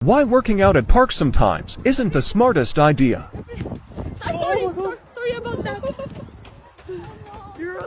Why working out at parks sometimes isn't the smartest idea. Sorry, sorry, sorry about that.